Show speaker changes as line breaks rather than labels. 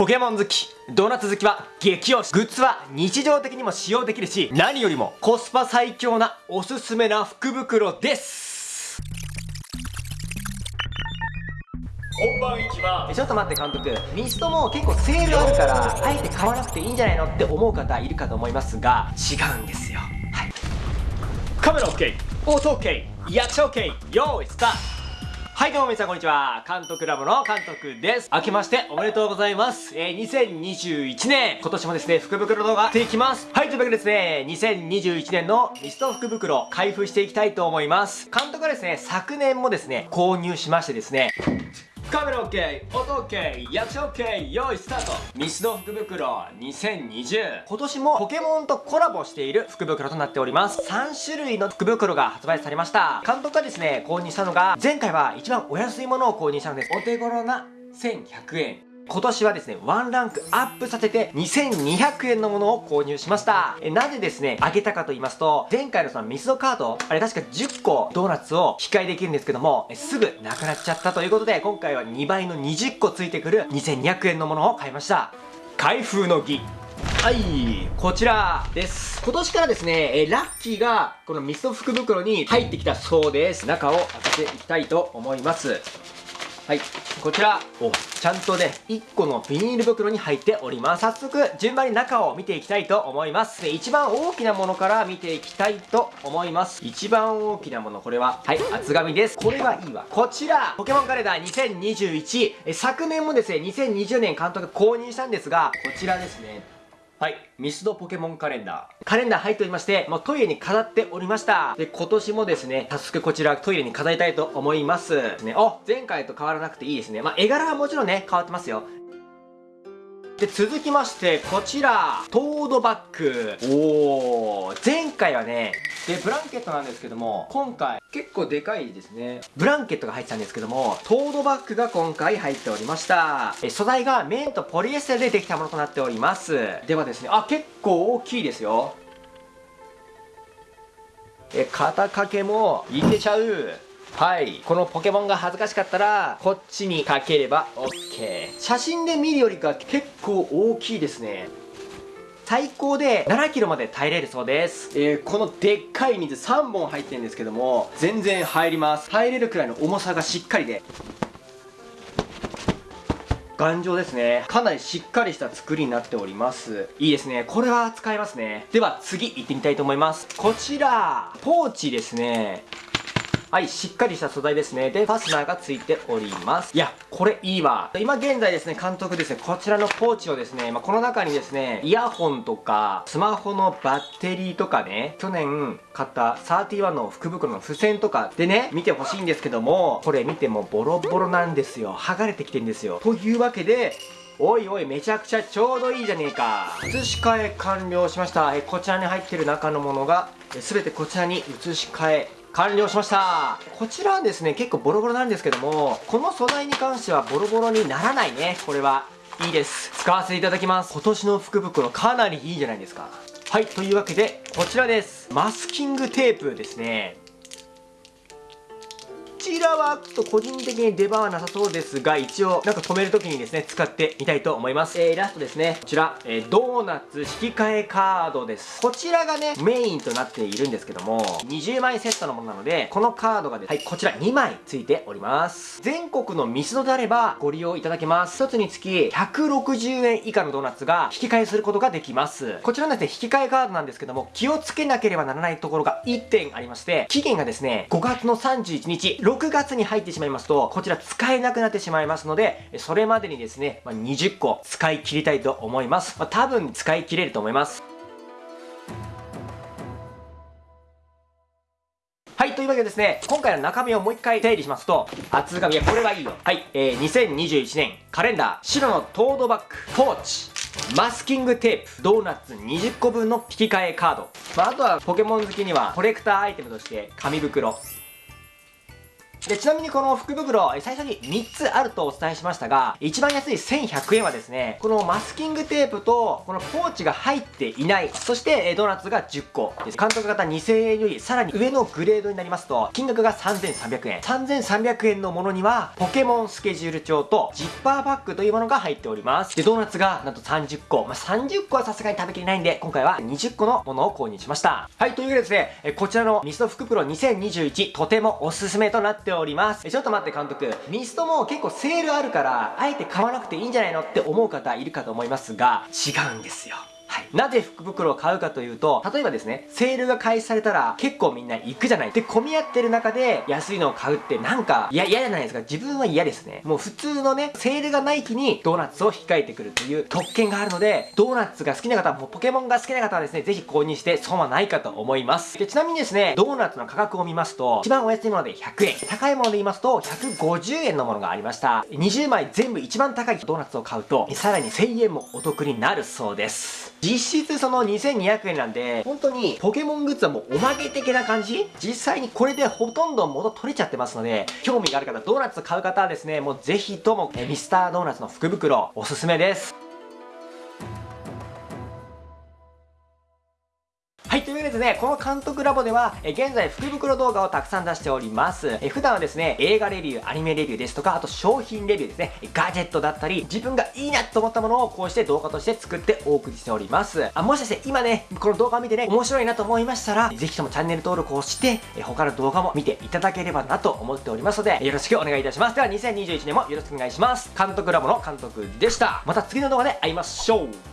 ポケモン好き。ドーナツ好きは激推し。グッズは日常的にも使用できるし何よりもコスパ最強なおすすめな福袋です。本番行きまちょっと待って監督。ミストも結構セールあるからあえて買わなくていいんじゃないのって思う方いるかと思いますが違うんですよ。はい。カメラ OK 音 OK 役者 OK 用意スタートはいどうも皆さんこんにちは。監督ラボの監督です。明けましておめでとうございます。えー、2021年今年もですね福袋動画していきます。はいというわけでですね2021年のミスト福袋開封していきたいと思います。監督はですね昨年もですね購入しましてですねカメラ OK、音 OK、役者 OK、用意スタート。ミスド福袋2020今年もポケモンとコラボしている福袋となっております。3種類の福袋が発売されました。監督がですね購入したのが前回は一番お安いものを購入したのです。お手頃な1100円。今年はですね、ワンランクアップさせて2200円のものを購入しました。えなぜですね、あげたかと言いますと、前回のそのミスドカード、あれ確か10個ドーナツを引き換えできるんですけども、すぐなくなっちゃったということで、今回は2倍の20個ついてくる2200円のものを買いました。開封の儀。はい、こちらです。今年からですね、えラッキーがこのミスト福袋に入ってきたそうです。中を開けていきたいと思います。はい、こちら、お、ちゃんとね、1個のビニール袋に入っております。早速、順番に中を見ていきたいと思います。で、一番大きなものから見ていきたいと思います。一番大きなもの、これは、はい、厚紙です。これはいいわ。こちら、ポケモンカレンダー2021。え昨年もですね、2020年監督購入したんですが、こちらですね。はい。ミスドポケモンカレンダー。カレンダー入っておりまして、もうトイレに飾っておりました。で、今年もですね、早速こちらトイレに飾りたいと思います。ね、お前回と変わらなくていいですね。まあ、絵柄はもちろんね、変わってますよ。で、続きまして、こちら、トードバッグ。おー、前回はね、で、ブランケットなんですけども、今回、結構でかいですね。ブランケットが入ってたんですけども、トードバッグが今回入っておりました。え、素材が綿とポリエステルでできたものとなっております。ではですね、あ、結構大きいですよ。え、肩掛けもいけちゃう。はい。このポケモンが恥ずかしかったら、こっちにかければ OK。写真で見るよりか結構大きいですね。最高で7キロまで耐えれるそうです。えー、このでっかい水3本入ってるんですけども、全然入ります。耐えれるくらいの重さがしっかりで。頑丈ですね。かなりしっかりした作りになっております。いいですね。これは使えますね。では次行ってみたいと思います。こちら、ポーチですね。はい、しっかりした素材ですね。で、ファスナーがついております。いや、これいいわ。今現在ですね、監督ですね、こちらのポーチをですね、まあ、この中にですね、イヤホンとか、スマホのバッテリーとかね、去年買った31の福袋の付箋とかでね、見てほしいんですけども、これ見てもボロボロなんですよ。剥がれてきてんですよ。というわけで、おいおいめちゃくちゃちょうどいいじゃねえか移し替え完了しましたえこちらに入ってる中のものが全てこちらに移し替え完了しました。こちらはですね結構ボロボロなんですけどもこの素材に関してはボロボロにならないね。これは。いいです。使わせていただきます。今年の福袋かなりいいじゃないですか。はいというわけでこちらです。マスキングテープですね。ちらはちょっと個人的に出番はなさそうですが、一応なんか止めるときにですね、使ってみたいと思います。えー、ラストですね。こちら、えー、ドーナツ引き換えカードです。こちらがね、メインとなっているんですけども、20枚セットのものなので、このカードがですね、はい、こちら2枚ついております。全国のミスドであればご利用いただけます。1つにつき160円以下のドーナツが引き換えすることができます。こちらのですね、引き換えカードなんですけども、気をつけなければならないところが1点ありまして、期限がですね、5月の31日、6月に入ってしまいますと、こちら使えなくなってしまいますので、それまでにですね、まあ、20個使い切りたいと思います。まあ、多分使い切れると思います。はい、というわけでですね、今回の中身をもう一回整理しますと、厚紙、いや、これはいいよ。はい、えー、2021年カレンダー、白のトードバッグ、ポーチ、マスキングテープ、ドーナツ20個分の引き換えカード。まあ、あとはポケモン好きにはコレクターアイテムとして紙袋、で、ちなみにこの福袋、最初に3つあるとお伝えしましたが、一番安い1100円はですね、このマスキングテープと、このポーチが入っていない、そしてドーナツが10個です。監督型2000円よりさらに上のグレードになりますと、金額が3300円。3300円のものには、ポケモンスケジュール帳とジッパーバッグというものが入っております。で、ドーナツがなんと30個。まあ、30個はさすがに食べきれないんで、今回は20個のものを購入しました。はい、というわけでですね、こちらのミスト福袋2021、とてもおすすめとなってております。ちょっと待って監督、ミストも結構セールあるから、あえて買わなくていいんじゃないのって思う方いるかと思いますが、違うんですよ。はい。なぜ福袋を買うかというと、例えばですね、セールが開始されたら結構みんな行くじゃない。で、混み合ってる中で安いのを買うってなんか、嫌じゃないですか。自分は嫌ですね。もう普通のね、セールがない日にドーナツを控えてくるという特権があるので、ドーナツが好きな方、もうポケモンが好きな方はですね、ぜひ購入して損はないかと思います。で、ちなみにですね、ドーナツの価格を見ますと、一番お安いもので100円。高いもので言いますと、150円のものがありました。20枚全部一番高いドーナツを買うと、さらに1000円もお得になるそうです。実質その2200円なんで、本当にポケモングッズはもうおまけ的な感じ？実際にこれでほとんど元取れちゃってますので、興味がある方、ドーナツ買う方はですね、もうぜひとも、えミスタードーナツの福袋、おすすめ。ですね、この監督ラボでは、え現在福袋動画をたくさん出しております。え普段はですね、映画レビュー、アニメレビューですとか、あと商品レビューですね、ガジェットだったり、自分がいいなと思ったものをこうして動画として作ってお送りしております。あもしかして今ね、この動画を見てね、面白いなと思いましたら、ぜひともチャンネル登録をして、え他の動画も見ていただければなと思っておりますので、よろしくお願いいたします。では2021年もよろしくお願いします。監督ラボの監督でした。また次の動画で会いましょう